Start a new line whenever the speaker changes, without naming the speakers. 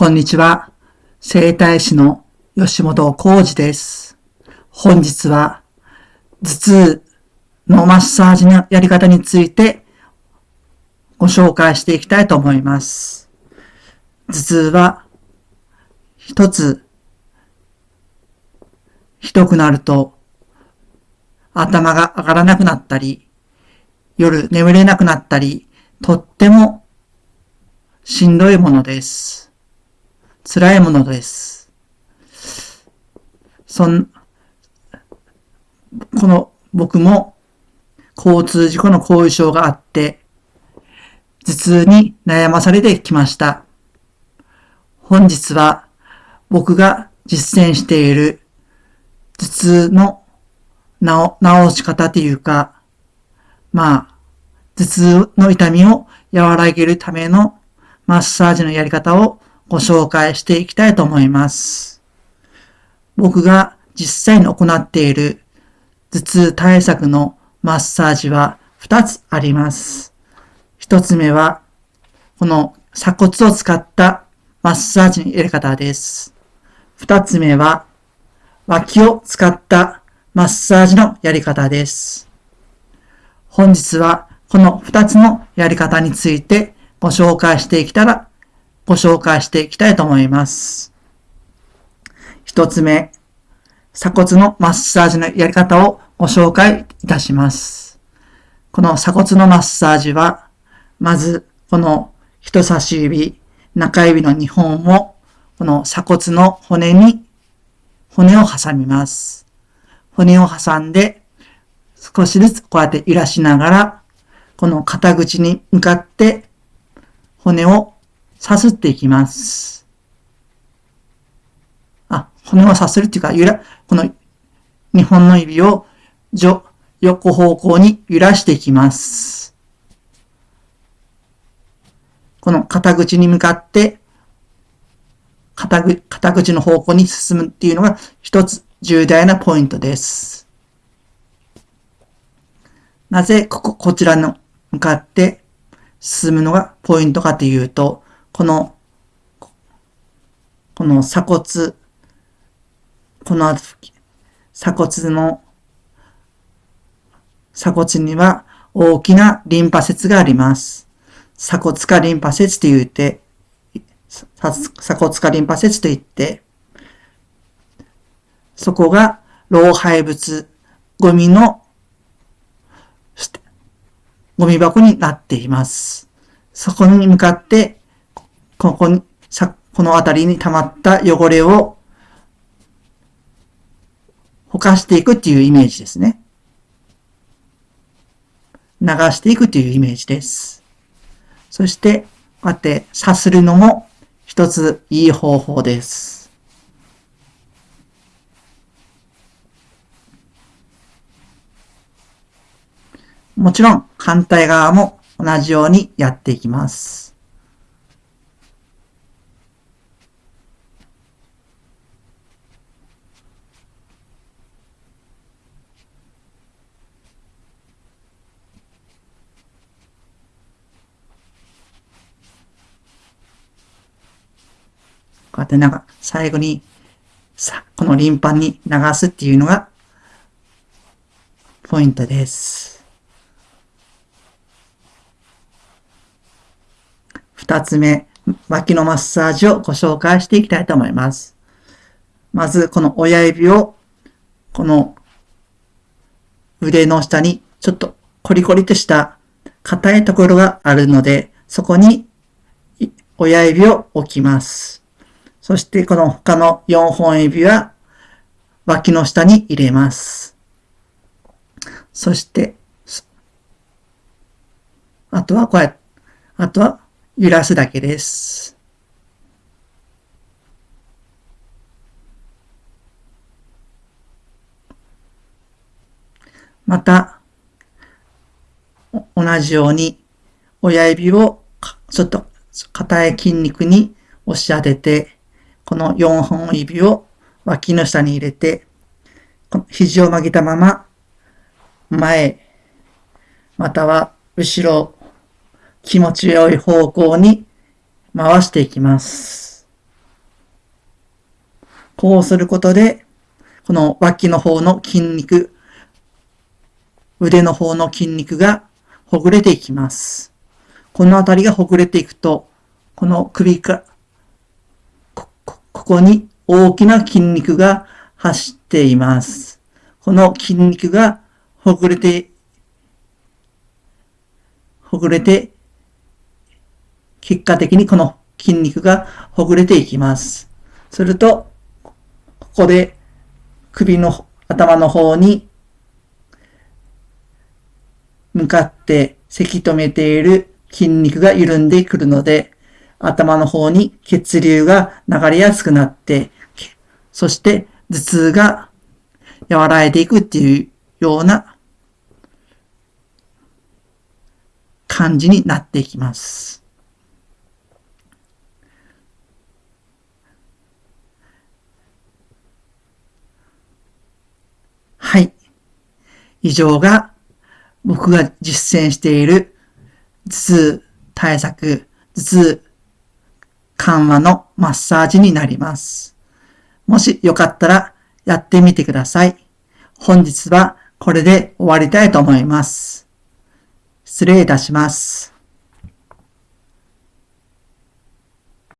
こんにちは。整体師の吉本浩二です。本日は頭痛のマッサージのやり方についてご紹介していきたいと思います。頭痛は一つひどくなると頭が上がらなくなったり夜眠れなくなったりとってもしんどいものです。辛いものです。そん、この僕も交通事故の後遺症があって、頭痛に悩まされてきました。本日は僕が実践している頭痛の治治し方というか、まあ、頭痛の痛みを和らげるためのマッサージのやり方をご紹介していきたいと思います。僕が実際に行っている頭痛対策のマッサージは2つあります。1つ目は、この鎖骨を使ったマッサージのやり方です。2つ目は、脇を使ったマッサージのやり方です。本日はこの2つのやり方についてご紹介していきたら、ご紹介していきたいと思います。一つ目、鎖骨のマッサージのやり方をご紹介いたします。この鎖骨のマッサージは、まず、この人差し指、中指の2本を、この鎖骨の骨に、骨を挟みます。骨を挟んで、少しずつこうやって揺らしながら、この肩口に向かって骨をさすっていきます。あ、骨をさするっていうか、ゆら、この2本の指を上横方向に揺らしていきます。この肩口に向かって肩ぐ肩口の方向に進むっていうのが一つ重大なポイントです。なぜここ、こちらの向かって進むのがポイントかというと、この、この鎖骨、この鎖骨の、鎖骨には大きなリンパ節があります。鎖骨下リンパ節と言って、鎖骨下リンパ節と言って、そこが老廃物、ゴミのゴミ箱になっています。そこに向かって、ここに、さ、この辺りに溜まった汚れを、ほかしていくっていうイメージですね。流していくというイメージです。そして、こうやってさするのも一ついい方法です。もちろん反対側も同じようにやっていきます。こうやってなんか最後にさ、このリンパに流すっていうのがポイントです。二つ目、脇のマッサージをご紹介していきたいと思います。まず、この親指を、この腕の下にちょっとコリコリとした硬いところがあるので、そこに親指を置きます。そして、この他の4本指は脇の下に入れます。そして、あとはこうやって、あとは揺らすだけです。また、同じように親指をちょっと硬い筋肉に押し当てて、この4本指を脇の下に入れて、肘を曲げたまま前、または後ろ、気持ちよい方向に回していきます。こうすることで、この脇の方の筋肉、腕の方の筋肉がほぐれていきます。このあたりがほぐれていくと、この首か、ここに大きな筋肉が走っています。この筋肉がほぐれて、ほぐれて、結果的にこの筋肉がほぐれていきます。すると、ここで首の頭の方に向かってせき止めている筋肉が緩んでくるので、頭の方に血流が流れやすくなって、そして頭痛が和らいでいくっていうような感じになっていきます。はい。以上が僕が実践している頭痛対策、頭痛緩和のマッサージになります。もしよかったらやってみてください。本日はこれで終わりたいと思います。失礼いたします。